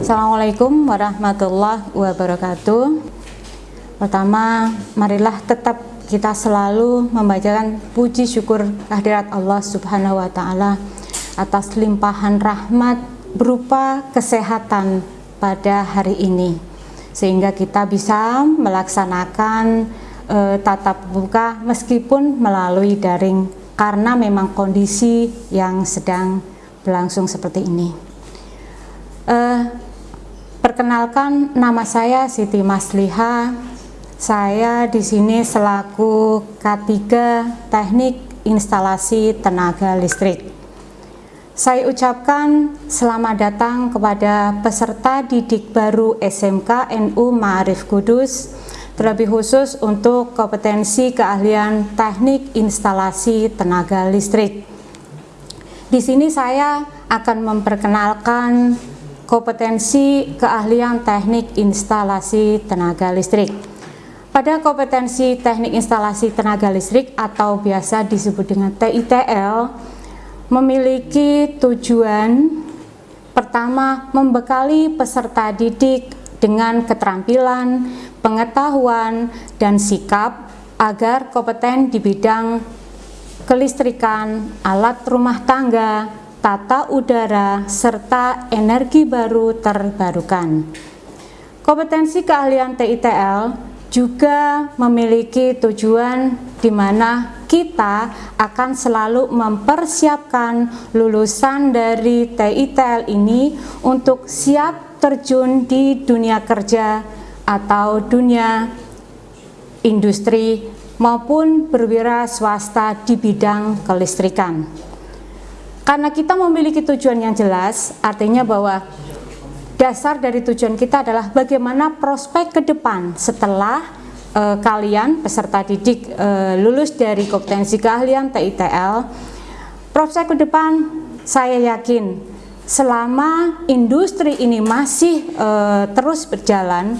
Assalamualaikum warahmatullahi wabarakatuh. Pertama, marilah tetap kita selalu membacakan puji syukur kehadirat Allah Subhanahu wa taala atas limpahan rahmat berupa kesehatan pada hari ini sehingga kita bisa melaksanakan e, tatap muka meskipun melalui daring karena memang kondisi yang sedang berlangsung seperti ini. E, perkenalkan nama saya Siti Masliha saya di sini selaku K3 Teknik Instalasi Tenaga Listrik. Saya ucapkan selamat datang kepada peserta didik baru SMK NU Ma'arif Kudus, terlebih khusus untuk kompetensi keahlian teknik instalasi tenaga listrik. Di sini saya akan memperkenalkan kompetensi keahlian teknik instalasi tenaga listrik. Pada kompetensi teknik instalasi tenaga listrik atau biasa disebut dengan TITL memiliki tujuan pertama membekali peserta didik dengan keterampilan, pengetahuan, dan sikap agar kompeten di bidang kelistrikan, alat rumah tangga, tata udara, serta energi baru terbarukan. Kompetensi keahlian TITL juga memiliki tujuan di mana kita akan selalu mempersiapkan lulusan dari TITL ini untuk siap terjun di dunia kerja atau dunia industri maupun berwira swasta di bidang kelistrikan. Karena kita memiliki tujuan yang jelas, artinya bahwa dasar dari tujuan kita adalah bagaimana prospek ke depan setelah uh, kalian peserta didik uh, lulus dari kompetensi keahlian TITL prospek ke depan saya yakin selama industri ini masih uh, terus berjalan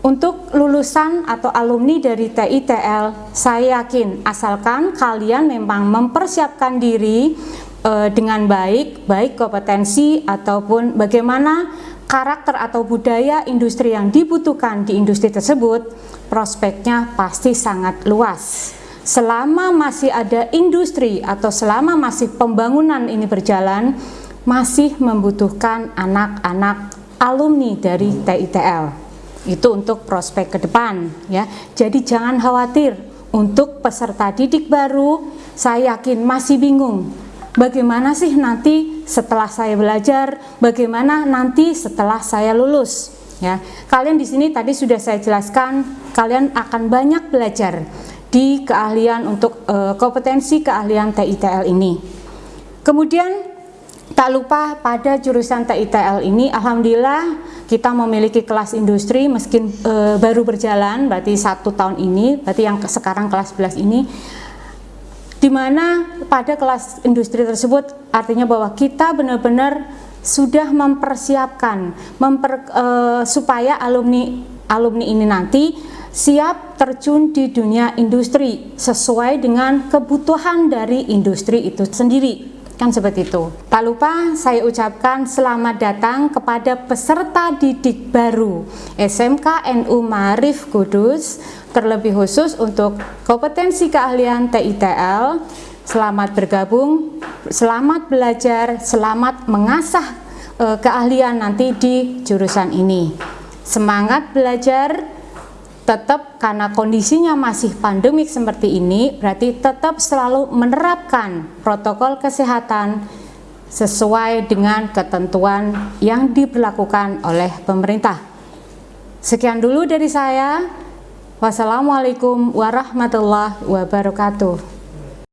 untuk lulusan atau alumni dari TITL saya yakin asalkan kalian memang mempersiapkan diri dengan baik baik kompetensi ataupun bagaimana karakter atau budaya industri yang dibutuhkan di industri tersebut, prospeknya pasti sangat luas. Selama masih ada industri atau selama masih pembangunan ini berjalan, masih membutuhkan anak-anak alumni dari TITL. Itu untuk prospek ke depan ya. Jadi jangan khawatir untuk peserta didik baru, saya yakin masih bingung bagaimana sih nanti setelah saya belajar, bagaimana nanti setelah saya lulus. Ya, kalian di sini tadi sudah saya jelaskan, kalian akan banyak belajar di keahlian untuk e, kompetensi keahlian TITL ini. Kemudian tak lupa pada jurusan TITL ini, alhamdulillah kita memiliki kelas industri meski e, baru berjalan, berarti satu tahun ini, berarti yang sekarang kelas 11 ini di mana pada kelas industri tersebut artinya bahwa kita benar-benar sudah mempersiapkan memper, uh, supaya alumni alumni ini nanti siap terjun di dunia industri sesuai dengan kebutuhan dari industri itu sendiri kan seperti itu tak lupa saya ucapkan selamat datang kepada peserta didik baru SMK NU Marif Kudus terlebih khusus untuk kompetensi keahlian TITL. Selamat bergabung, selamat belajar, selamat mengasah e, keahlian nanti di jurusan ini. Semangat belajar, tetap karena kondisinya masih pandemik seperti ini, berarti tetap selalu menerapkan protokol kesehatan sesuai dengan ketentuan yang diberlakukan oleh pemerintah. Sekian dulu dari saya. Wassalamualaikum warahmatullahi wabarakatuh.